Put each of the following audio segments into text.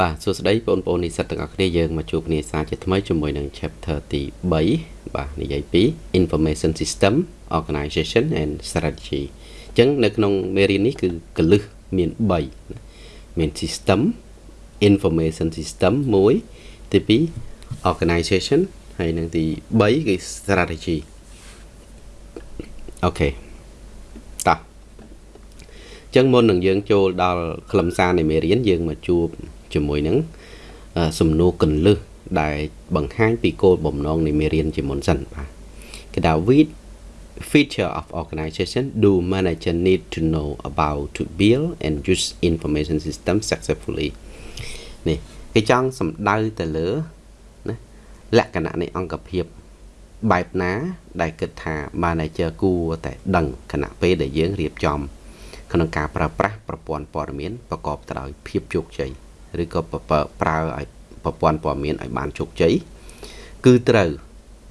បាទសួស្តីបងប្អូននិស្សិតទាំងអស់គ្នាយើងមកជួបគ្នាសាជាថ្មីជាមួយនឹង chapter ទី3បាទនិយាយពី information system organization and strategy អញ្ចឹងនៅក្នុងមេរៀននេះគឺកលឹះមាន3មាន system information system 1ទី2 organization ហើយនឹងទី3គឺ strategy អូខេតោះអញ្ចឹងមុននឹងយើងចូលដល់ខ្លឹមសារនៃមេរៀនយើងមកជួប ជាមួយនឹងសំណួរកន្លឹះដែលបង្ហាញពីគោលបំណងនៃមេរៀនជាមុនសិនបាទគេថា with feature of organization do manager need to know about to build and use information system successfully នេះគេចង់សំដៅទៅលើណាលក្ខណៈនៃអង្គភាពបែបណា ដែលគិតថា manager គួរតែដឹងខណៈពេលដែលយើងរៀបចំក្នុងការប្រើប្រាស់ប្រព័ន្ធព័ត៌មានប្រកបទៅដោយភាពជោគជ័យ ឬក៏ប្រើឲ្យប្រព័ន្ធព័ត៌មានឲ្យបានជោគជ័យគឺត្រូវ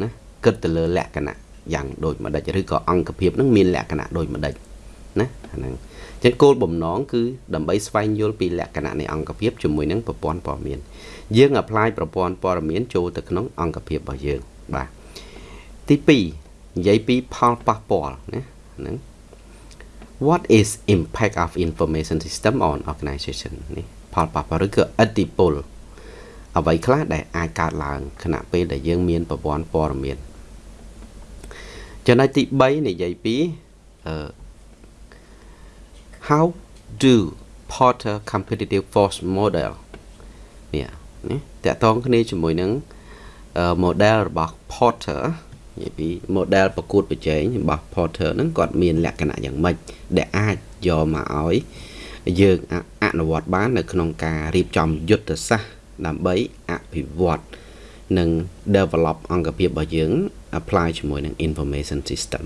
ណាគិតទៅលើលក្ខណៈយ៉ាងដូចម្ដេចឬក៏អង្គភាពនឹងមានលក្ខណៈដូចម្ដេចណាអាហ្នឹងចឹងគោលបំណងគឺដើម្បីស្វែងយល់ពីលក្ខណៈនៃអង្គភាពជាមួយនឹងប្រព័ន្ធព័ត៌មាន យើង apply ប្រព័ន្ធព័ត៌មានចូលទៅក្នុងអង្គភាពរបស់យើងបាទទី2និយាយពីផលប៉ះពាល់ណាហ្នឹង what is impact of information system on organization នេះ ផលប៉ះពាល់ឬក៏ឥទ្ធិពលអ្វីខ្លះដែលអាចកើតឡើងខណៈពេលដែលយើងមានប្រព័ន្ធព័ត៌មានចំណុចទី3និយាយពីអឺ how do Porter competitive force model នេះនេះតកតងគ្នាជាមួយនឹង model របស់ Porter និយាយពី model ប្រកួតប្រជែងរបស់ Porter ហ្នឹងគាត់មានលក្ខណៈយ៉ាងម៉េចដែលអាចយកមកឲ្យយើងអ នុវត្តបាន នៅក្នុងការរៀបចំយុទ្ធសាស្ត្រដើម្បីអភិវឌ្ឍនិង develop អង្គភាពរបស់យើង apply ជាមួយនឹង information system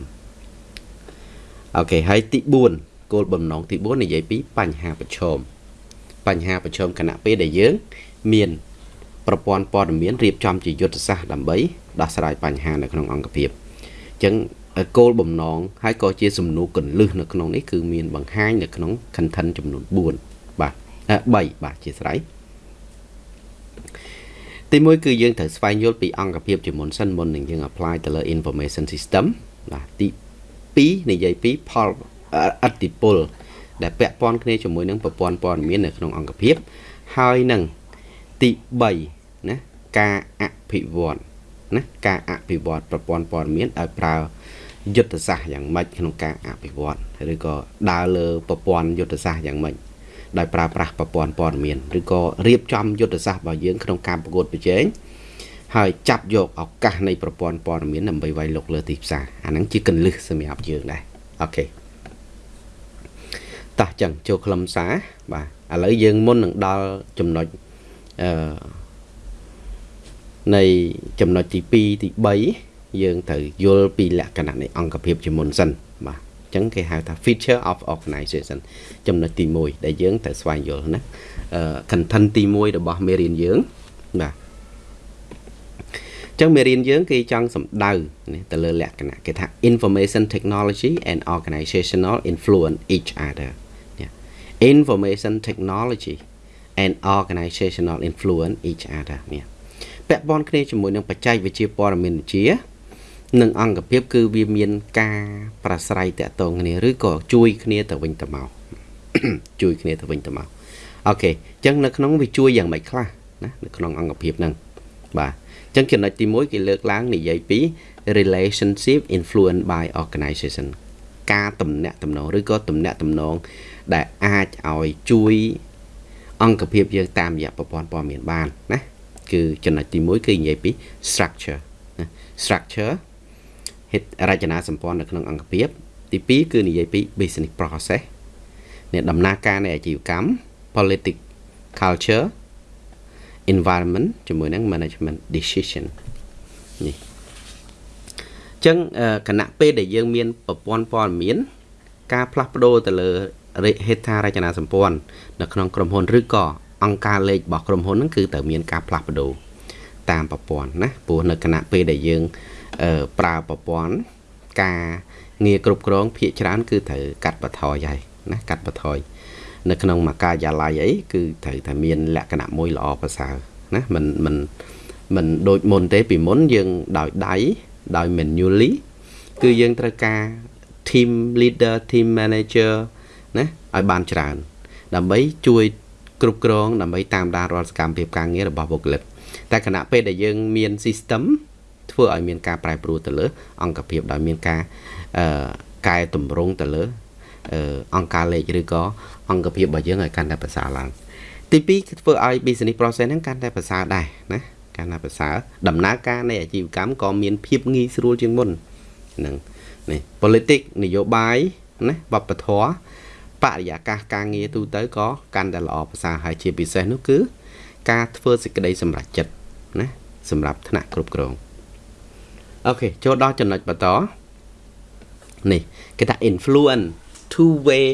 អូខេហើយទី4គោលបំណងទី4និយាយពីបញ្ហាប្រឈមបញ្ហាប្រឈមគណៈពេលដែលយើង មានប្រព័ន្ធព័ត៌មានរៀបចំជាយុទ្ធសាស្ត្រដើម្បីដោះស្រាយបញ្ហានៅក្នុងអង្គភាពអញ្ចឹងគោលបំណងហើយក៏ជាសំណួរកលឹះនៅក្នុងនេះគឺមានបង្ហាញនៅក្នុង content ចំនួន4បាទ 3បាទជាស្រ័យទី1គឺយើងត្រូវស្វែងយល់ពីអង្គភាពជាមុនសិនមុននឹងយើង apply ទៅលើ information system បាទទី2និយាយពីផលអតិពល ដែលពាក់ព័ន្ធគ្នាជាមួយនឹងប្រព័ន្ធព័ត៌មាននៅក្នុងអង្គភាពហើយនឹងទី3ណាការអភិវឌ្ឍណាការអភិវឌ្ឍប្រព័ន្ធព័ត៌មានឲ្យប្រើយុទ្ធសាស្ត្រយ៉ាងម៉េចក្នុងការអភិវឌ្ឍឬក៏ដើរលើប្រព័ន្ធយុទ្ធសាស្ត្រយ៉ាងម៉េច ដោយប្រើប្រាស់ប្រព័ន្ធព័ត៌មានឬក៏រៀបចំយុទ្ធសាស្ត្ររបស់យើងក្នុងការប្រកួតប្រជែងហើយចាប់យកឱកាសនៃប្រព័ន្ធព័ត៌មានដើម្បីវាយលុកលើទីផ្សារអាហ្នឹងជាកលឹះសម្រាប់យើងដែរអូខេតោះចឹងចូលខ្លឹមសារបាទឥឡូវយើងមុននឹងដល់ចំណុចអឺនៃចំណុចទី2ទី3យើងត្រូវយល់ពីលក្ខណៈនៃអង្គភាពជាមុនសិនបាទអញ្ចឹងគេហៅថា feature of organization ចំណុចទី1ដែលយើងត្រូវស្វែងយល់ណា content ទី1របស់មេរៀនយើងបាទចឹងមេរៀនយើងគេចង់សំដៅទៅលើលក្ខណៈគេថា information technology and organizational influence each other information technology and organizational influence each other នេះពាក់ព័ន្ធគ្នាជាមួយនឹងបច្ចេកវិទ្យាព័ត៌មានវិទ្យា និងអង្គភាពគឺវាមានការប្រស្រ័យតាក់ទងគ្នាឬក៏ជួយគ្នាទៅវិញទៅមកជួយគ្នាទៅវិញទៅមកអូខេអញ្ចឹងនៅក្នុងវាជួយយ៉ាងម៉េចខ្លះណានៅក្នុងអង្គភាពហ្នឹងបាទអញ្ចឹងចំណុចទី1គេលើកឡើងនិយាយពី relationship influenced by organization ការតំណាក់តំណងឬក៏តំណាក់តំណងដែលអាចឲ្យជួយអង្គភាពយើងតាមរយៈប្រព័ន្ធព័ត៌មានបានណាគឺចំណុចទី1គឺនិយាយពី structure ណា structure ហេតុរចនាសម្ព័ន្ធនៅក្នុងអង្គភាព ទី2គឺនិយាយពី business process នេះដំណើរការនៃអាជីវកម្ម politics culture environment ជាមួយនឹង management decision នេះចឹងគណៈពេលដែលយើងមានប្រព័ន្ធព័ត៌មាន ការផ្លាស់ប្ដូរទៅលើហេដ្ឋារចនាសម្ព័ន្ធនៅក្នុងក្រុមហ៊ុនឬក៏អង្គការលេខរបស់ក្រុមហ៊ុនហ្នឹងគឺត្រូវមានការផ្លាស់ប្ដូរតាមប្រព័ន្ធណាព្រោះនៅគណៈពេលដែលយើង ប្រើប្រព័ន្ធការងារគ្រប់គ្រងភាគច្រើនគឺត្រូវកាត់បន្ថយហើយណាកាត់បន្ថយនៅក្នុងមួយការិយាល័យអីគឺត្រូវតែមានលក្ខណៈមួយល្អប្រសើរណាមិនមិនមិនដូចមុនទេពីមុនយើងដោយដៃដោយ manually គឺយើងត្រូវការ team leader team manager ណាឲ្យបានច្រើន ដើម្បីជួយគ្រប់គ្រងដើម្បីតាមដានរាល់សកម្មភាពការងាររបស់បុគ្គលិកតែគណៈពេលដែលយើងមាន system ធ្វើឲ្យមានការប្រែប្រួលទៅលើ អង្គភាពដោយមានការអឺកែតម្រង់ទៅលើអង្គការលេខឬក៏អង្គភាពរបស់យើងឲ្យកាន់តែប្រសើរឡើងទី2ធ្វើឲ្យ business process ហ្នឹងកាន់តែប្រសើរដែរណាកាន់តែប្រសើរដំណើរការនៃអាជីវកម្មក៏មានភាពងាយស្រួលជាងមុនហ្នឹងនេះ politics នយោបាយណាវប្បធម៌បរិយាកាសការងារទូទៅក៏កាន់តែល្អប្រសើរហើយជាពិសេសនោះគឺ ការធ្វើសេចក្តីសម្រេចចិត្តណាសម្រាប់ថ្នាក់គ្រប់គ្រង អូខេចូលដល់ចំណុចបន្តនេះគេថា influence two way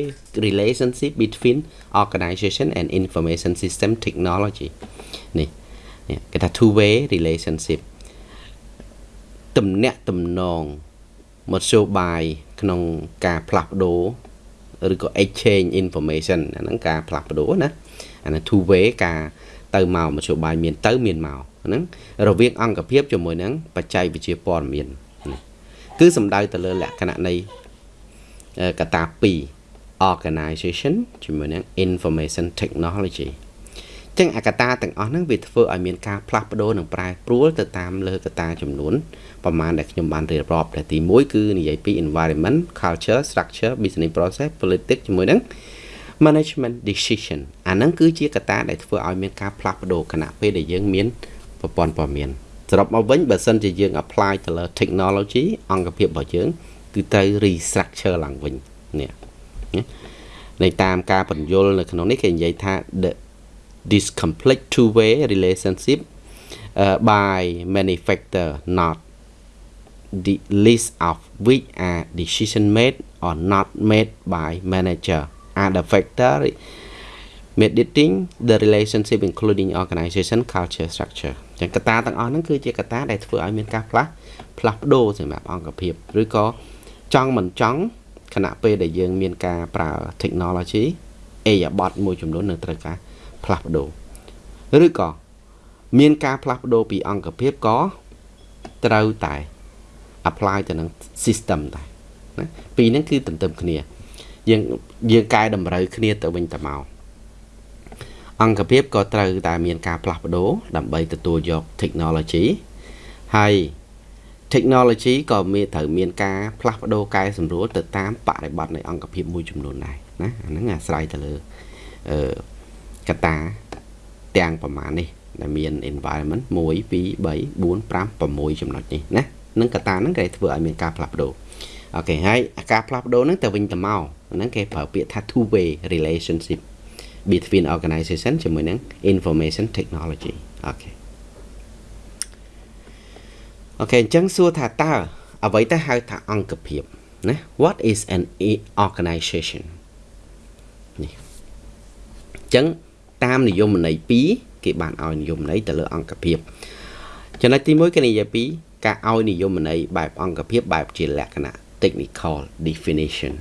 relationship between organization and information system technology នេះនេះគេថា two way relationship ទំនាក់ទំនងមធ្យោបាយក្នុងការផ្លាស់ប្ដូរឬក៏ exchange information អាហ្នឹងការផ្លាស់ប្ដូរណាអាហ្នឹង two way ការទៅមកមធ្យោបាយមានទៅមានមក ហ្នឹងរវាងអង្គភាពជាមួយនឹងបច្ចេកវិទ្យាព័ត៌មានគឺសំដៅទៅលើលក្ខណៈនៃកត្តា2 organization ជាមួយនឹង information technology ចឹងអាកតាទាំងអស់ហ្នឹងវាធ្វើឲ្យមានការផ្លាស់ប្ដូរនិងប្រែប្រួលទៅតាមលើកតាចំនួនប្រមាណដែលខ្ញុំបានរៀបរាប់តែទី1គឺនិយាយពី environment culture structure business process politics ជាមួយនឹង management decision អាហ្នឹងគឺជាកត្តាដែលធ្វើឲ្យមានការផ្លាស់ប្ដូរគណៈពេលដែលយើងមាន ប្រព័ន្ធព័ត៌មានសរុបមកវិញបើសិនជាយើង apply ទៅលើ technology អង្គភាពរបស់យើង គឺត្រូវ restructure ឡើងវិញនេះในតាមការបញ្យលនៅក្នុងនេះគេនិយាយថា the this complex two way relationship uh, by many factor not the list of which are decision made or not made by manager are the factor mediating the relationship including organization culture structure ចឹងកត្តាទាំងអស់ហ្នឹងគឺជាកត្តាដែលធ្វើឲ្យមានការផ្លាស់ផ្លាស់ប្ដូរសម្រាប់អង្គភាពឬក៏ចង់មិនចង់ខណៈពេលដែលយើងមានការប្រើ technology អេយ៉ាបតមួយចំនួននឹងត្រូវការផ្លាស់ប្ដូរឬក៏មានការផ្លាស់ប្ដូរពីអង្គភាពក៏ត្រូវតែ apply ទៅនឹង system ដែរណាពីរហ្នឹងគឺទន្ទឹមគ្នា យើងយើងកែតម្រូវគ្នាទៅវិញទៅមក អង្គភាពក៏ត្រូវតែមានការផ្លាស់ប្ដូរដើម្បីទទួលយក technology ហើយ technology ក៏មានត្រូវមានការផ្លាស់ប្ដូរកែសម្រួលទៅតាមបរិបទនៃអង្គភាពមួយចំនួនដែរណាអាហ្នឹងអាស្រ័យទៅលើអឺកត្តាទាំងប្រមាណនេះដែលមាន environment 1 2 3 4 5 6ចំណុចនេះណានឹងកត្តាហ្នឹងគេធ្វើឲ្យមានការផ្លាស់ប្ដូរ OK ហើយការផ្លាស់ប្ដូរហ្នឹងទៅវិញទៅមកហ្នឹងគេប្រើពាក្យថា two way relationship between organization ជាមួយនឹង information technology OK OK អញ្ចឹងសួរថាតើអ្វីទៅហៅថាអង្គភាពណា what is an organization នេះអញ្ចឹងតាមនិយមន័យ2គេបានឲ្យនិយមន័យទៅលើអង្គភាពចំណុចទី1គេនិយាយពីការឲ្យនិយមន័យបែបអង្គភាពបែបជាលក្ខណៈ technical definition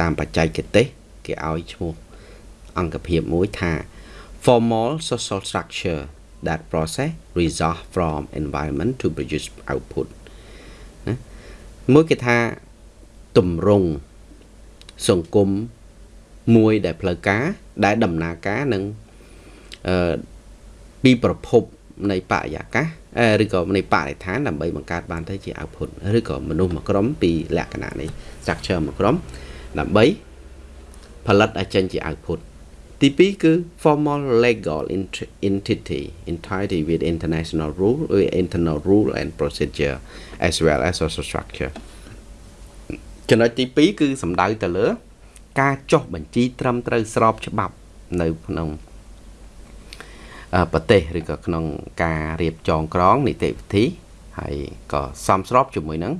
តាមបច្ចេកទេសគេឲ្យឈ្មោះ អង្គភាពមួយថា formal social structure that process result from environment to produce output ណាមួយគេថាទម្រង់សង្គមមួយដែលផ្លូវការដែលដំណើរការនឹងអឺពីប្រភពនៃបរិយាកាសឬក៏នៃបរិស្ថានដើម្បីបង្កើតបានទៅជា output ឬក៏មនុស្សមួយក្រុមពីលក្ខណៈនៃ structure មួយក្រុមដើម្បីផលិតឲ្យចេញជា output ទី2គឺ formal legal entity entity with international rule with internal rule and procedure as well as social structure ចំណុចទី2គឺសំដៅទៅលើ ការចុះបញ្ជីត្រឹមត្រូវស្របច្បាប់នៅក្នុងប្រទេសឬក៏ក្នុងការរៀបចងក្រងនីតិវិធីហើយក៏សមស្របជាមួយនឹង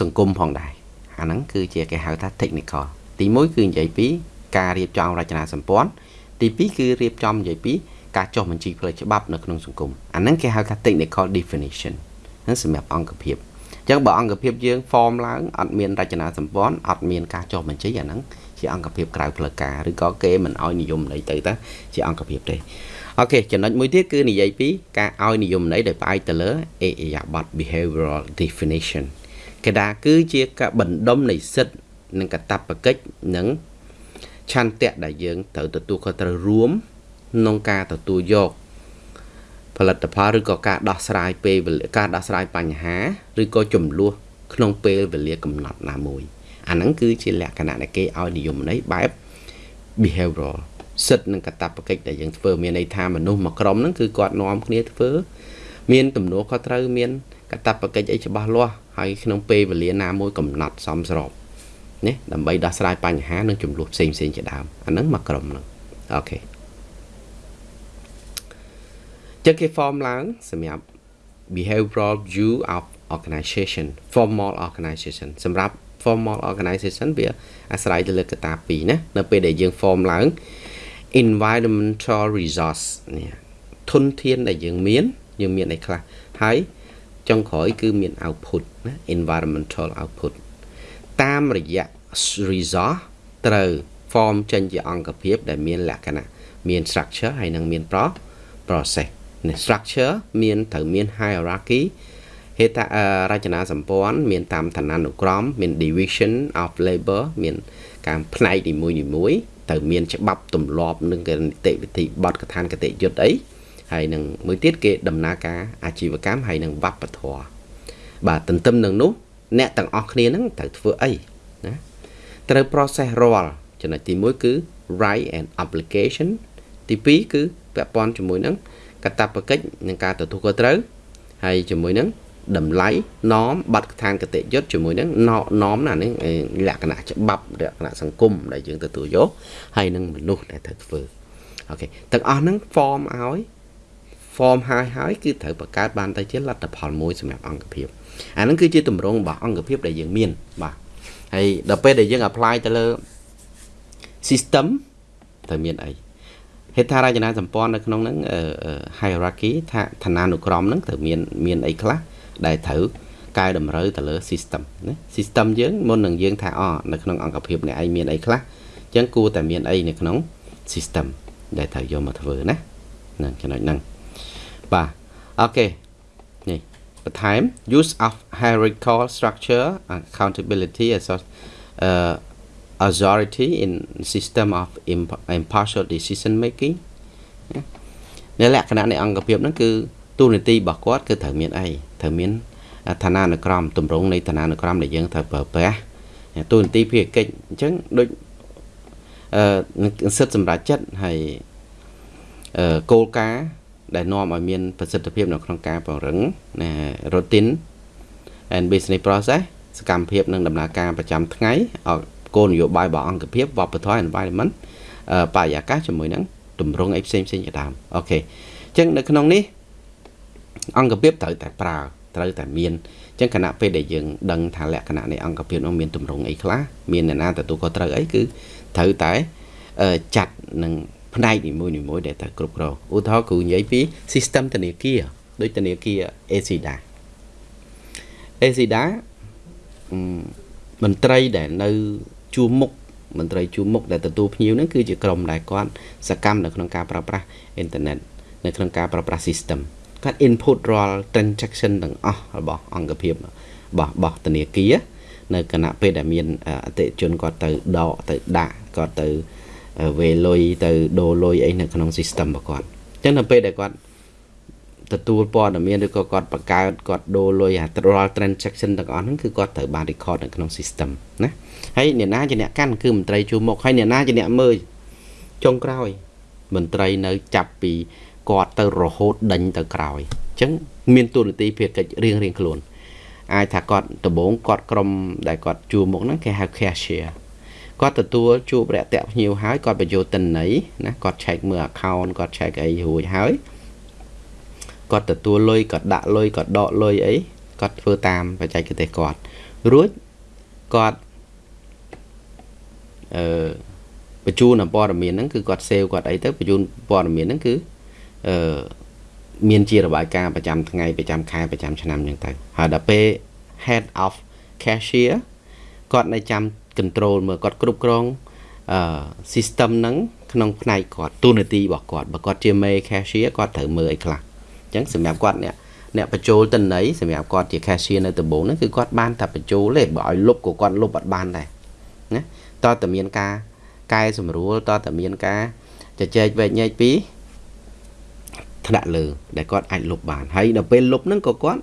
សង្គមផងដែរអាហ្នឹងគឺជាគេហៅថា technical ទី1គឺនិយាយពី ការរៀបចំរចនាសម្ព័ន្ធទី2គឺរៀបចំនិយាយពីការចុះបញ្ជីផ្លូវច្បាប់នៅក្នុងសង្គមអាហ្នឹងគេហៅថា technical definition ហ្នឹងសម្រាប់អង្គភាពអញ្ចឹងបើអង្គភាពយើង form ឡើងអត់មានរចនាសម្ព័ន្ធអត់មានការចុះបញ្ជីអាហ្នឹងជាអង្គភាពក្រៅផ្លូវការឬក៏គេមិនឲ្យនិយមន័យទៅតាជាអង្គភាពទេអូខេចំណុចមួយទៀតគឺនិយាយពីការឲ្យនិយមន័យដោយផ្អែកទៅលើអេអយាប័ត behavioral definition គេថាគឺជាការបណ្ដុំនៃសិទ្ធិនិងកតបកិច្ចនិង ឆន្ទៈដែលយើងត្រូវទទួលខុសត្រូវរួមក្នុងការទទួលយកផលិតផលឬក៏ការដោះស្រាយពេលការដោះស្រាយបញ្ហាឬក៏ចំនួនក្នុងពេលវេលាកំណត់ណាមួយអាហ្នឹងគឺជាលក្ខណៈដែលគេឲ្យនិយមន័យបែប behavioral សិទ្ធិនិងកតបកិច្ចដែលយើងធ្វើមានន័យថាមនុស្សមួយក្រុមហ្នឹងគឺគាត់នាំគ្នាធ្វើមានទំនួលខុសត្រូវមានកតបកិច្ចអីច្បាស់លាស់ហើយក្នុងពេលវេលាណាមួយកំណត់សមស្រប ណាដើម្បីដោះស្រាយបញ្ហានិងចំនួនផ្សេងផ្សេងជាដើមអាហ្នឹងមួយក្រុមហ្នឹងអូខេចឹងគេ form ឡើងសម្រាប់ behavioral view of organization formal organization សម្រាប់ formal organization វាអាស្រ័យទៅលើកត្តាពីរណានៅពេលដែលយើង form ឡើង environmental resource នេះធនធានដែលយើងមានយើងមានអីខ្លះហើយចុងក្រោយគឺមាន output ណា environmental output តាមរយៈ resource ត្រូវ form ចេញជាអង្គភាព ដែលមានលក្ខណៈមាន structure ហើយនឹងមាន pro process structure មានត្រូវមាន hierarchy ហេតុរចនាសម្ព័ន្ធមានតាមឋានានុក្រមមាន division of labor មានការផ្នែកនីមួយនីមួយត្រូវមានច្បាប់ទម្លាប់និងនីតិវិធីបទកថានកតិយុត្តអីហើយនឹងមួយទៀតគេដំណើរការអាជីវកម្មហើយនឹងវប្បធម៌បាទទន្ទឹមនឹងនោះ អ្នកទាំងអស់គ្នានឹងត្រូវធ្វើអីណាត្រូវ process រាល់ចំណុចទី1គឺ right and application ទី2គឺពាក់ព័ន្ធជាមួយនឹងកតបកិច្ចនិងការទទួលខុសត្រូវហើយជាមួយនឹងតម្លៃណមប័ណ្ណឋានកតិយុត្តជាមួយនឹងណមណានេះលក្ខណៈច្បាប់លក្ខណៈសង្គមដែលយើងទទួលយកហើយនឹងមនុស្សដែលត្រូវធ្វើអូខេទាំងអស់ហ្នឹង form ឲ្យ form ហើយហើយគឺត្រូវបង្កើតបានទៅជាលទ្ធផលមួយសម្រាប់អង្គភាព អាហ្នឹងគឺជាទម្រង់របស់អង្គភាពដែលយើងមានបាទហើយដល់ពេលដែលយើង apply ទៅលើ system ត្រូវមានអីហេដ្ឋារចនាសម្ព័ន្ធនៅក្នុងហ្នឹង hierarchy ថាឋានានុក្រមហ្នឹងត្រូវមានមានអីខ្លះដែលត្រូវកែតម្រូវទៅលើ system ណា system យើងមុននឹងយើងថាអនៅក្នុងអង្គភាពអ្នកឯងមានអីខ្លះអញ្ចឹងគួរតែមានអីនៅក្នុង system ដែលត្រូវយកមកធ្វើណាហ្នឹងចំណុចហ្នឹងបាទអូខេនេះ បន្ថែម use of hierarchical structure accountability as uh, authority in system of impartial decision making នៅលក្ខណៈនៃអង្គភាពហ្នឹងគឺទូនីតិរបស់គាត់គឺត្រូវមានអីត្រូវមានឋានានុក្រមទម្រង់នៃឋានានុក្រមដែលយើងត្រូវប្រើប្រាស់ទូនីតិភារកិច្ចអញ្ចឹងដូចអឺសិទ្ធិសម្រាប់ចិត្តហើយអឺគោលការណ៍ ដែលនាំឲ្យមានប្រសិទ្ធភាពនៅក្នុងការពង្រឹងណា routine and business process សកម្មភាពនិងដំណើរការប្រចាំថ្ងៃឲ្យគោលនយោបាយរបស់អង្គភាពវប្បធម៌ environment បរិយាកាសជាមួយនឹងទម្រង់អីផ្សេងផ្សេងជាដើមអូខេអញ្ចឹងនៅក្នុងនេះអង្គភាពត្រូវតែប្រើត្រូវតែមានអញ្ចឹងគណៈពេលដែលយើងដឹងថាលក្ខណៈនៃអង្គភាពនោះមានទម្រង់អីខ្លះមានអ្នកណាទទួលខុសត្រូវអីគឺត្រូវតែចាត់នឹង ផ្នែកនីមួយនីមួយដែលត្រូវគ្រប់គ្រងឧទាហរណ៍គ្រូនិយាយពី system ធនាគារដូចធនាគារ ASIDA ASIDA មន្ត្រីដែលនៅជួរមុខមន្ត្រីជួរមុខដែលទទួលភ្ញៀវហ្នឹងគឺជាក្រុមដែលគាត់សកម្មនៅក្នុងការប្រើប្រាស់អ៊ីនធឺណិតនៅក្នុងការប្រើប្រាស់ system គាត់ input រាល់ transaction ទាំងអស់របស់អង្គភាពរបស់របស់ធនាគារនៅគណៈពេលដែលមានអតិជនគាត់ទៅដកទៅដាក់គាត់ទៅ វេលុយទៅដូរលុយអីនៅក្នុង system របស់គាត់អញ្ចឹងនៅពេលដែលគាត់ទទួលព័ត៌មានឬក៏គាត់បង្កើតគាត់ដូរលុយអារាល់ transaction ទាំងអស់ហ្នឹងគឺគាត់ត្រូវបាន record នៅក្នុង system ណាហើយអ្នកណាជាអ្នកកាន់គឺមន្ត្រីជួរមុខហើយអ្នកណាជាអ្នកមើលចុងក្រោយមន្ត្រីនៅចាប់ពីគាត់ទៅរហូតដេញទៅក្រោយអញ្ចឹងមានទូនាទីភារកិច្ចរៀងរៀងខ្លួនអាចថាគាត់ដំបងគាត់ក្រុមដែលគាត់ជួមុខហ្នឹងគេហៅ cashier គាត់ទទួលជួបរយៈភ្ញៀវហើយគាត់បញ្ចូលតិន័យណាគាត់ check មើល account គាត់ check អីរួចហើយគាត់ទទួលលុយគាត់ដាក់លុយគាត់ដកលុយអីគាត់ធ្វើតាមបច្ចេកទេសគាត់រួចគាត់អឺបញ្ជូនព័ត៌មានហ្នឹងគឺគាត់សេវគាត់អីទៅបញ្ជូនព័ត៌មានហ្នឹងគឺអឺមានជារបាយការណ៍ប្រចាំថ្ងៃប្រចាំខែប្រចាំឆ្នាំអញ្ចឹងទៅហើយដល់ពេល head of cashier គាត់នៅចាំ control មើលគាត់គ្រប់គ្រងអឺ system ហ្នឹងក្នុងផ្នែកគាត់ទូនាទីរបស់គាត់បើគាត់ជាមេ cashier គាត់ត្រូវមើលអីខ្លះអញ្ចឹងសម្រាប់គាត់អ្នកអ្នកបញ្ចូលតិន័យសម្រាប់គាត់ជា cashier នៅដំបូងហ្នឹងគឺគាត់បានតែបញ្ចូលទេបើឲ្យលុបក៏គាត់លុបអត់បានដែរណាតើតើមានការកែសម្រួលតើតើមានការជជែកវែកញែកពីថ្នាក់លើដែលគាត់អាចលុបបានហើយដល់ពេលលុបហ្នឹងក៏គាត់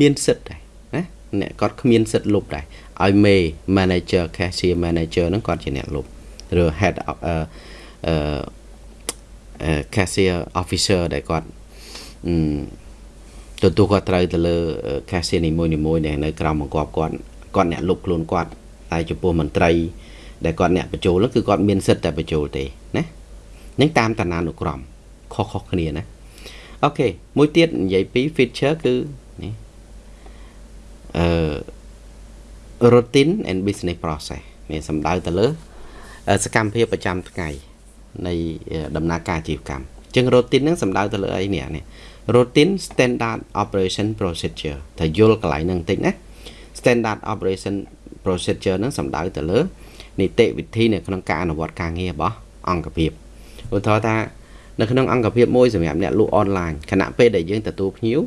មានសិទ្ធដែរណាអ្នកគាត់គ្មានសិទ្ធលុបដែរ ឲ្យមេ manager cashier manager ហ្នឹងគាត់ជាអ្នកលុបឬ head of អឺអឺ cashier officer ដែលគាត់ទទួលគាត់ត្រូវទៅលើ cashier នីមួយៗដែលនៅក្រោមបង្គាប់គាត់គាត់អ្នកលុបខ្លួនគាត់តែចំពោះមន្ត្រីដែលគាត់អ្នកបញ្ចូលគឺគាត់មានសិទ្ធតែបញ្ចូលទេណានឹងតាមតាណានុក្រមខុសៗគ្នាណាអូខេមួយទៀតនិយាយពី feature គឺនេះអឺ routine and business process នេះសំដៅទៅលើសកម្មភាពប្រចាំថ្ងៃនៃដំណើរការអាជីវកម្មអញ្ចឹង routine ហ្នឹងសំដៅទៅលើអីនេះនេះ routine standard operation procedure តែយល់កន្លែងហ្នឹងបន្តិចណា standard operation procedure ហ្នឹងសំដៅទៅលើនីតិវិធីនៅក្នុងការអនុវត្តការងាររបស់អង្គភាពឧទាហរណ៍ថានៅក្នុងអង្គភាពមួយសម្រាប់អ្នកលក់អនឡាញខណៈពេលដែលយើងទទួលភ្ញៀវ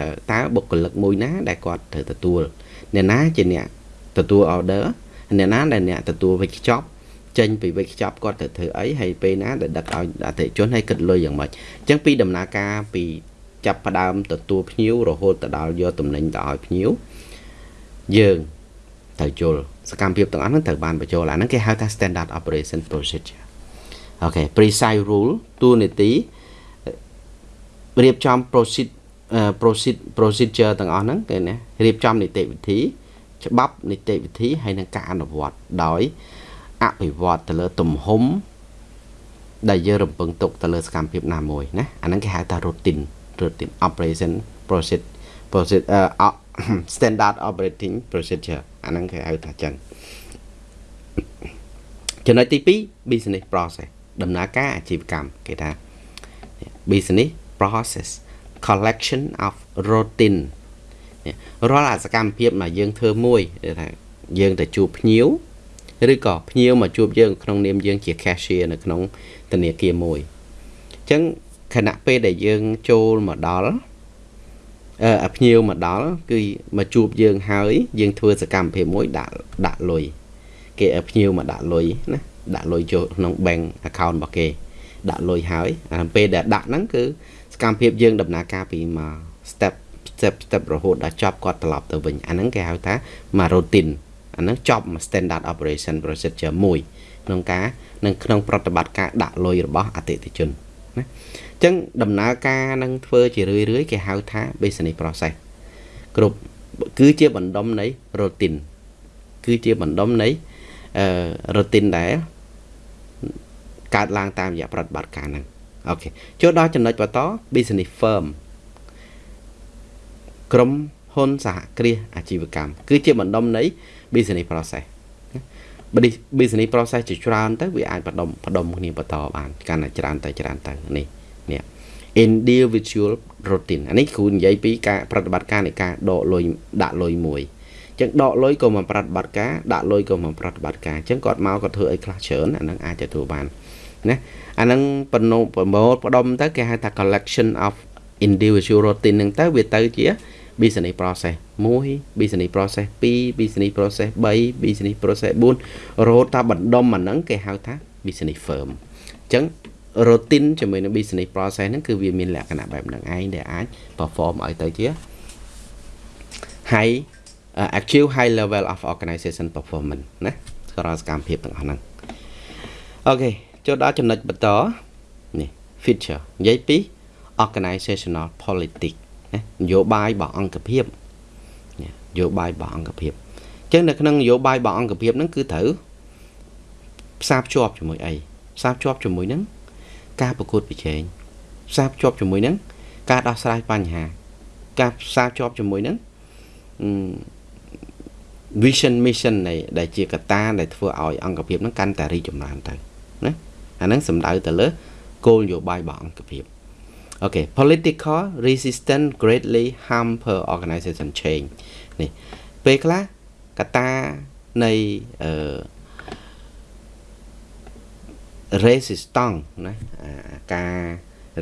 តើតើបុគ្គលិកមួយណាដែលគាត់ត្រូវទទួលអ្នកណាជាអ្នក ទទួល order អ្នកណាដែលអ្នកទទួលវិច្ចប់ចេញពីវិច្ចប់គាត់ត្រូវធ្វើអីហើយពេលណាដែលដឹកឲ្យអតិថិជនឲ្យគិតលុយយ៉ាងម៉េចអញ្ចឹងពីដំណើរការពីចាប់ផ្ដើមទទួលភ្ញៀវរហូតទៅដល់យកតំណែងទៅឲ្យភ្ញៀវយើងត្រូវយល់សកម្មភាពទាំងអស់ហ្នឹងត្រូវបានបញ្ចូលអាហ្នឹងគេហៅថា standard operation procedure អូខេ precise rule តួនាទីរៀបចំ procedure procedure procedure ទាំងអស់ហ្នឹងគេណារៀបចំនីតិវិធី ច្បាប់នីតិវិធីហើយនឹងការអនុវត្តដោយអភិវឌ្ឍទៅលើទំហំដែលយើងរំពឹងទុកទៅលើសកម្មភាពណាមួយណាអាហ្នឹងគេហៅថា routine routine operation process process uh, standard operating procedure អាហ្នឹងគេហៅថាចឹងចំណុចទី2 business process ដំណើរការអាជីវកម្មគេថា business process collection of routine រាល់អាសកម្មភាពដែលយើងធ្វើមួយថាយើងទៅជួបភ្ញៀវឬក៏ភ្ញៀវមកជួបយើងក្នុងនាមយើងជា cashier នៅក្នុងធនាគារមួយអញ្ចឹងខណៈពេលដែលយើងចូលមកដល់អឺភ្ញៀវមកដល់គឺមកជួបយើងហើយ យើងធ្វើសកម្មភាពមួយដាក់ដាក់លុយគេឲ្យភ្ញៀវមកដាក់លុយណាដាក់លុយចូលក្នុង bank account របស់គេដាក់លុយហើយអាពេលដែលដាក់ហ្នឹងគឺសកម្មភាពយើងដំណើរការពីមក step step step រហូតដល់ចប់គាត់ត្រឡប់ទៅវិញអាហ្នឹងគេហៅថាមក routine អាហ្នឹងចប់មក standard operation procedure មួយក្នុងការនឹងក្នុងប្រតិបត្តិការដាក់លុយរបស់អតិថិជនណាអញ្ចឹងដំណើរការនឹងធ្វើជារឿយរឿយគេហៅថា business process គ្រប់គឺជាបណ្ដុំនៃ routine គឺជាបណ្ដុំនៃអឺ routine ដែលកើតឡើងតាមរយៈប្រតិបត្តិការហ្នឹងអូខេចូលដល់ចំណុចបន្ត business firm ក្រុមហ៊ុនសហគ្រាសអាជីវកម្មគឺជាបណ្ដុំនៃ business process business process ជាច្រើនទៅវាអាចបដុំបដុំគ្នាបន្តបានកាន់តែច្រើនទៅច្រើនទៅនេះនេះ individual routine អានេះគ្រូនិយាយពីការប្រតិបត្តិការនៃការដកលុយដាក់លុយមួយអញ្ចឹងដកលុយក៏មកប្រតិបត្តិការដាក់លុយក៏មកប្រតិបត្តិការអញ្ចឹងគាត់មកគាត់ធ្វើអីខ្លះច្រើនអានឹងអាចទទួលបានណាអានឹងបណោប្រមូលផ្ដុំទៅគេហៅថា collection of individual routine ហ្នឹងទៅវាទៅជា business process 1 business process 2 business process 3 business process 4រហូតដល់បណ្ដុំអាហ្នឹងគេហៅថា business firm អញ្ចឹង routine ជាមួយនឹង business process ហ្នឹងគឺវាមានលក្ខណៈបែបហ្នឹងឯងដែលអាច perform ឲ្យទៅជា high uh, achieve high level of organization performance ណារាល់សកម្មភាពទាំងអស់ហ្នឹងអូខេចូលដល់ចំណុចបន្តនេះ feature និយាយពី organizational politics ណា នយោបាយរបស់អង្គភាពនយោបាយរបស់អង្គភាពអញ្ចឹងនៅក្នុងនយោបាយរបស់អង្គភាពហ្នឹងគឺត្រូវផ្សារភ្ជាប់ជាមួយអីផ្សារភ្ជាប់ជាមួយនឹងការប្រកួតប្រជែងផ្សារភ្ជាប់ជាមួយនឹងការដោះស្រាយបញ្ហា ការផ្សារភ្ជាប់ជាមួយនឹង vision mission នៃដែលជាកត្តាដែលធ្វើឲ្យអង្គភាពហ្នឹងកាន់តែរីកចម្រើនទៅណាអាហ្នឹងសំដៅទៅលើគោលនយោបាយរបស់អង្គភាព អូខេ political resistance greatly harm per organization change នេះពេលខ្លះកត្តានៃអឺ resistance ណាការ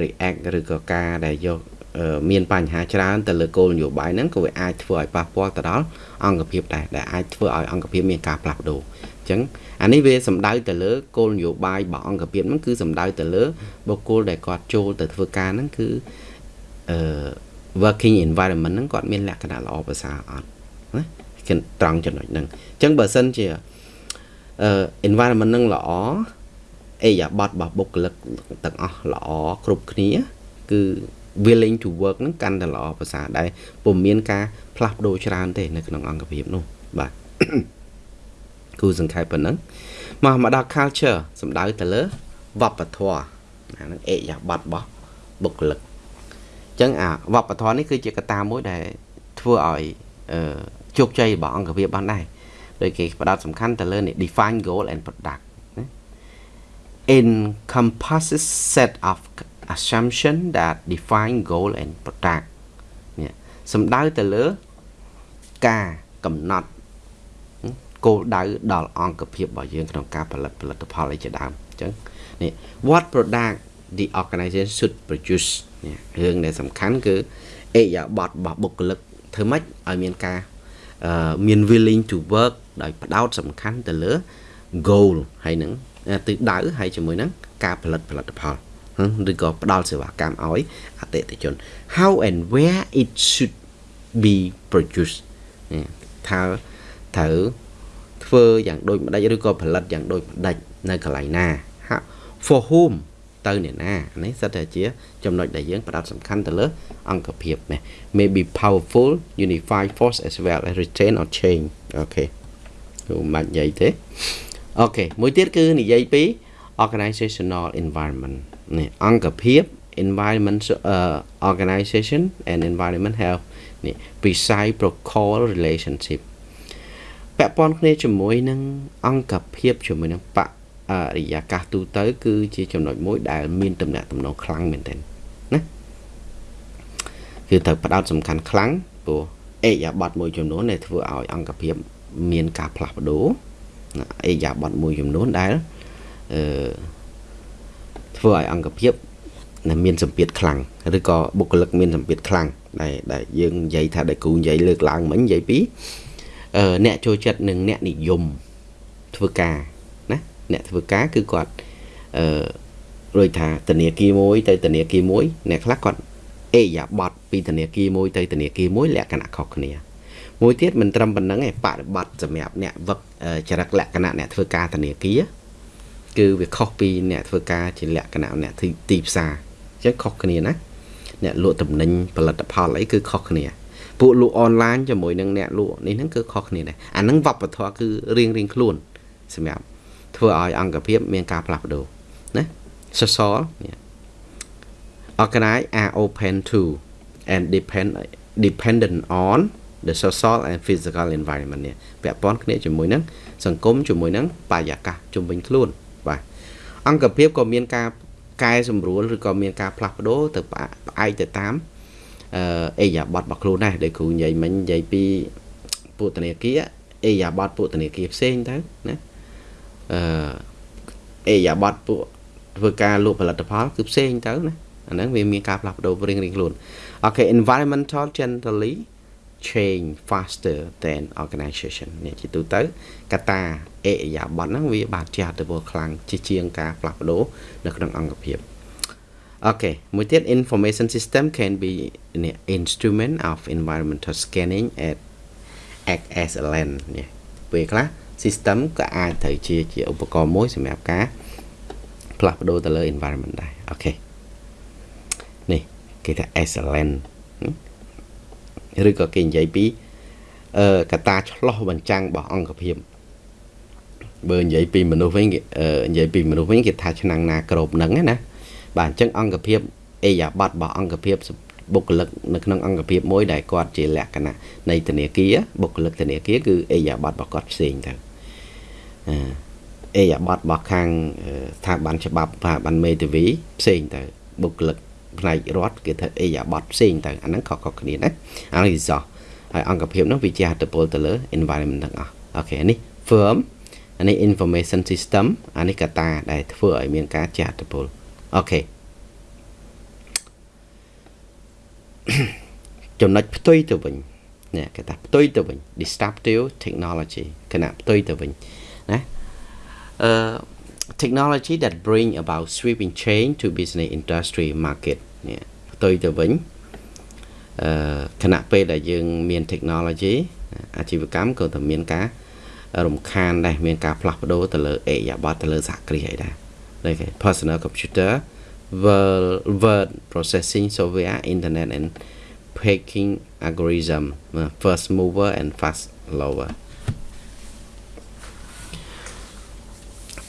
react ឬក៏ការដែលយកមានបញ្ហាច្រើនទៅលើគោលនយោបាយហ្នឹងក៏វាអាចធ្វើឲ្យប៉ះពាល់ទៅដល់អង្គភាពដែរដែលអាចធ្វើឲ្យអង្គភាពមានការផ្លាស់ប្ដូរអញ្ចឹង អានេះវាសំដៅទៅលើគោលនយោបាយរបស់អង្គភាពហ្នឹងគឺសំដៅទៅលើបុគ្គលដែលគាត់ចូលទៅធ្វើការហ្នឹងគឺអឺ working environment ហ្នឹងគាត់មានលក្ខណៈល្អប្រសើរអត់ណាត្រង់ចំណុចហ្នឹងអញ្ចឹងបើសិនជាអឺ environment ហ្នឹងល្អអេយ៉ាបតរបស់បុគ្គលិកទាំងអស់ល្អគ្រប់គ្នា គឺ willing to work ហ្នឹងកាន់តែល្អប្រសើរដែរពុំមានការផ្លាស់ប្ដូរច្រើនទេនៅក្នុងអង្គភាពនោះបាទ គូសង្ខេបប៉ុណ្ណឹងមកមកដល់ culture សំដៅទៅលើវប្បធម៌អាហ្នឹងអេយ៉ាបតរបស់បុគ្គលិកអញ្ចឹងអាវប្បធម៌នេះគឺជាកត្តាមួយដែលធ្វើឲ្យអឺជោគជ័យរបស់អង្គភាពបានដែរដោយគេផ្ដោតសំខាន់ទៅលើនេះ define goal and product encompasses set of assumption that define goal and product នេះសំដៅទៅលើការកំណត់ គោលដៅដល់អង្គភាពរបស់យើងក្នុងការផលិតផលិតផលអីជាដើមអញ្ចឹងនេះ what product the organization should produce នេះរឿងដែលសំខាន់គឺអេយ៉ាបតរបស់បុគ្គលិកធ្វើម៉េចឲ្យមានការមាន willing to work ដោយផ្ដោតសំខាន់ទៅលើ goal ហើយនឹងទិសដៅហើយជាមួយនឹងការផលិតផលិតផលឬក៏ផ្ដល់សេវាកម្មឲ្យអតិថិជន how and where it should be produced ថាត្រូវ ធ្វើយ៉ាងដូចម្ដេចឬក៏ផលិតយ៉ាងដូចម្ដេចនៅកន្លែងណា for whom ទៅអ្នកណានេះសិតតែជាចំណុចដែលយើងផ្ដោតសំខាន់ទៅលើអង្គភាពនេះ may be powerful unify force as well as retain or change អូខេមិនបាច់និយាយទេអូខេមួយទៀតគឺនិយាយពី organizational environment នេះអង្គភាព environment uh, organization and environment have នេះ precise protocol relationship ពាក់ព័ន្ធគ្នាជាមួយនឹងអង្គភាពជាមួយនឹងបរិយាកាសទូទៅ គឺជាចំណុចមួយដែលមានតំណែងតំណងខ្លាំងមែនទែនណាគឺត្រូវផ្ដោតសំខាន់ខ្លាំងព្រោះអេយ៉ាប័តមួយចំនួនដែលធ្វើឲ្យអង្គភាពមានការផ្លាស់ប្ដូរអេយ៉ាប័តមួយចំនួនដែលអឺធ្វើឲ្យអង្គភាពមានសម្ពាធខ្លាំងឬក៏បុគ្គលិកមានសម្ពាធខ្លាំងដែលដែលយើងនិយាយថាដែលគ្រូនិយាយលើកឡើងមិញនិយាយពី អឺអ្នកចូលចិត្តនិងអ្នកនិយមធ្វើការណាអ្នកធ្វើការគឺគាត់អឺដូចថាធនាគារមួយ ទៅធនាគារមួយអ្នកខ្លះគាត់អេយ៉ាបតពីធនាគារមួយទៅធនាគារមួយលក្ខណៈខុសគ្នាមួយទៀតមិនត្រឹមប៉ុណ្្នឹងឯងបរិបត្តិសម្រាប់អ្នកវឹកចរិតលក្ខណៈអ្នកធ្វើការធនាគារគឺវាខុសពីអ្នកធ្វើការជាលក្ខណៈអ្នកទីផ្សារអញ្ចឹងខុសគ្នាណាអ្នកលក់តំណែងផលិតផលអីគឺខុសគ្នា ពួកលក់អនឡាញជាមួយនឹងអ្នកលក់នេះហ្នឹងគឺខុសគ្នាដែរអាហ្នឹងវប្បធម៌គឺរៀងរៀងខ្លួនសម្រាប់ធ្វើឲ្យអង្គភាពមានការផ្លាស់ប្ដូរណាសសរនេះ organize are open to and depend dependent on the social and physical environment នេះពាក់ព័ន្ធគ្នាជាមួយនឹងសង្គមជាមួយនឹងបរិយាកាសជុំវិញខ្លួនបាទអង្គភាពក៏មានការកែសម្រួលឬក៏មានការផ្លាស់ប្ដូរទៅផ្អែកទៅតាម អឺអេយ៉ាបតរបស់ខ្លួនដែរដែលគ្រូនិយាយមិញនិយាយពីពុទ្ធនាគារអេយ៉ាបតពុទ្ធនាគារផ្សេងទៅណាអឺអេយ៉ាបតពួកធ្វើការលក់ផលិតផលគឺផ្សេងទៅណាអាហ្នឹងវាមានការផ្លាស់ប្ដូររៀងៗខ្លួនអូខេ environmental generally change faster than organization នេះជាទូទៅកត្តាអេយ៉ាប័តហ្នឹងវាបានជះឥទ្ធិពលខ្លាំងជាជាងការផ្លាស់ប្ដូរនៅក្នុងអង្គភាព អូខេមួយទៀត information system can be an instrument of environmental scanning at act as a lens នេះពេលខ្លះ system ក៏អាចត្រូវជាជាឧបករណ៍មួយសម្រាប់ការផ្លាស់ប្ដូរទៅលើ environment ដែរអូខេនេះគេថា as a lens ឬក៏គេនិយាយពីអឺកតាឆ្លោះបញ្ចាំងរបស់អង្គភាពបើនិយាយពីមនុស្សវិញនិយាយពីមនុស្សវិញគេថាឆ្នាំងណាក្របនឹងណា បាទអញ្ចឹងអង្គភាពអេយ៉ាប័តរបស់អង្គភាពបុគ្គលិកនៅក្នុងអង្គភាពមួយដែលគាត់ជាលក្ខណៈនៃធនាគារបុគ្គលិកធនាគារគឺអេយ៉ាប័តរបស់គាត់ផ្សេងទៅអេយ៉ាប័តរបស់ខាងស្ថាប័នច្បាប់ស្ថាប័នមេធាវីផ្សេងទៅបុគ្គលិកផ្នែករដ្ឋគេថាអេយ៉ាបតផ្សេងទៅអាហ្នឹងខុសៗគ្នាណាអានេះសោះហើយអង្គភាពនោះវាជាអត្តពលទៅលើ environment ទាំងអស់អូខេនេះ firm អានេះ information system អានេះកត្តាដែលធ្វើឲ្យមានការចាត់តពល អូខេចំណុចផ្ទុយទៅវិញនេះគេថាផ្ទុយទៅវិញ disruptive technology គណៈផ្ទុយទៅវិញណាអឺ technology that bring about sweeping change to business industry market នេះផ្ទុយទៅវិញអឺគណៈពេលដែលយើងមាន technology អាជីវកម្មក៏តែមានការរំខានដែរមានការផ្លាស់ប្ដូរទៅលើអេយ៉ាប័តទៅលើសហគ្រាសអីដែរ ដូចគេ personal computer word word processing software internet and packing algorithm first mover and fast lower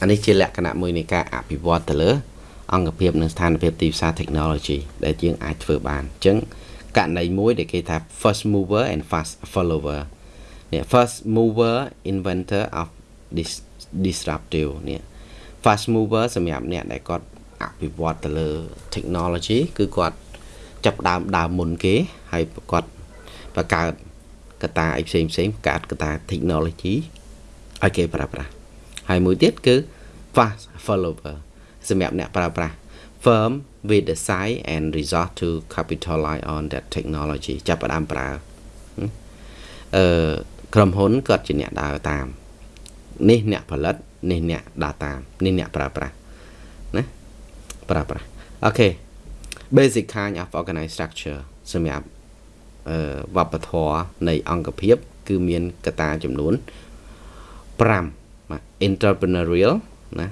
អានេះជាលក្ខណៈមួយនៃការអភិវឌ្ឍទៅលើ អង្គភាពនិងស្ថានភាពទីផ្សារ technology ដែលយើងអាចធ្វើបានអញ្ចឹងករណីមួយដែលគេថា first mover and fast follower នេះ first mover inventor of this disruptive នេះ fast mover សម្រាប់អ្នកដែលគាត់អភិវឌ្ឍទៅលើ technology គឺគាត់ចាប់ដើមដើមមុនគេហើយគាត់បង្កើតកតាអីផ្សេងផ្សេងបង្កើតកតា technology ឲ្យគេប្រើប្រាស់ហើយមួយទៀតគឺ fast follower សម្រាប់អ្នកប្រើប្រាស់ firm with the size and resort to capitalize on that technology ចាប់ផ្ដើមប្រើអឺក្រុមហ៊ុនគាត់ជាអ្នកដើរតាម នេះអ្នកផលិត នេះអ្នកដើរតាមនេះអ្នកប្រើប្រាស់ណាប្រើប្រាស់អូខេ basic kind of organized structure សម្រាប់អឺវប្បធម៌នៃអង្គភាព គឺមានកត្តាចំនួន5 entrepreneurial ណា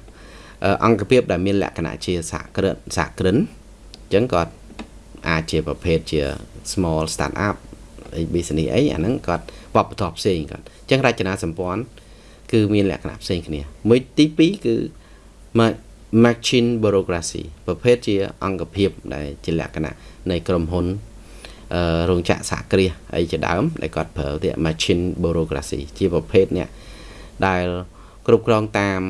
អង្គភាពដែលមានលក្ខណៈជាសហគ្រិនសហគ្រិនអញ្ចឹងគាត់អាចជាប្រភេទជា small start up business អីអាហ្នឹងគាត់វប្បធម៌ផ្សេងគាត់អញ្ចឹងរចនាសម្ព័ន្ធ គឺមានលក្ខណៈផ្សេងគ្នា មួយទី2គឺ machine bureaucracy ប្រភេទជា អង្គភាពដែលជាលក្ខណៈនៃក្រុមហ៊ុនអឺរោងចក្រសហគ្រាសអីជាដើមដែលគាត់ប្រើទៀត machine bureaucracy ជាប្រភេទអ្នកដែលគ្រប់គ្រងតាម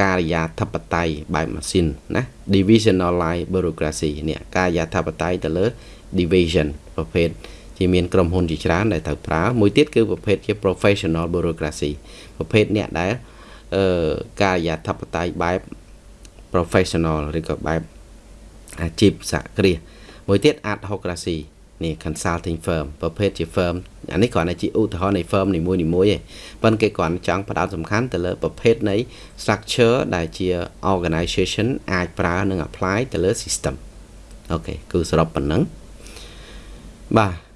ការិយាធិបតេយ្យបែបម៉ាស៊ីនណា divisionalized bureaucracy នេះការិយាធិបតេយ្យទៅលើ division ប្រភេទ ជាមានក្រុមហ៊ុនជាច្រើនដែលត្រូវប្រើមួយទៀតគឺប្រភេទជា professional bureaucracy ប្រភេទអ្នកដែលអឺការិយាធិបតេយ្យបែប professional ឬក៏បែបអាជីពសហគ្រាសមួយទៀត adhocracy នេះ consulting firm ប្រភេទជា firm អានេះគ្រាន់តែជាឧទាហរណ៍នៃ firm នីមួយៗឯងប៉ុន្តែគេគ្រាន់ចង់ផ្ដោតសំខាន់ទៅលើប្រភេទនៃ structure ដែលជា organization អាចប្រើនិង apply ទៅលើ system អូខេគឺសរុបប៉ុណ្ណឹងបាទ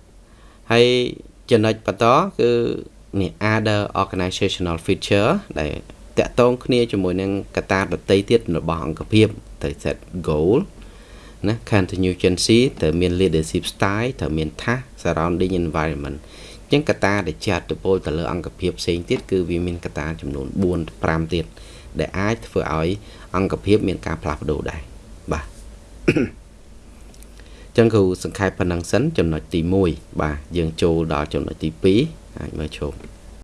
ហើយចំណុចបន្តគឺនេះ other organizational feature ដែលតកតងគ្នាជាមួយនឹងកត្តាដតីទៀតរបស់អង្គភាពទៅ set goal ណា contingency ទៅមាន leadership style ទៅមាន task surrounding environment អញ្ចឹងកត្តាដែលចាត់ទៅពលទៅលើអង្គភាពផ្សេងទៀតគឺវាមានកត្តាចំនួន4 5ទៀតដែលអាចធ្វើឲ្យអង្គភាពមានការផ្លាស់ប្ដូរដែរបាទ ចឹងគ្រូសង្ខេបប៉ុណ្ណឹងសិនចំណុចទី1បាទយើងចូលដល់ចំណុចទី2អាចមើលជុំ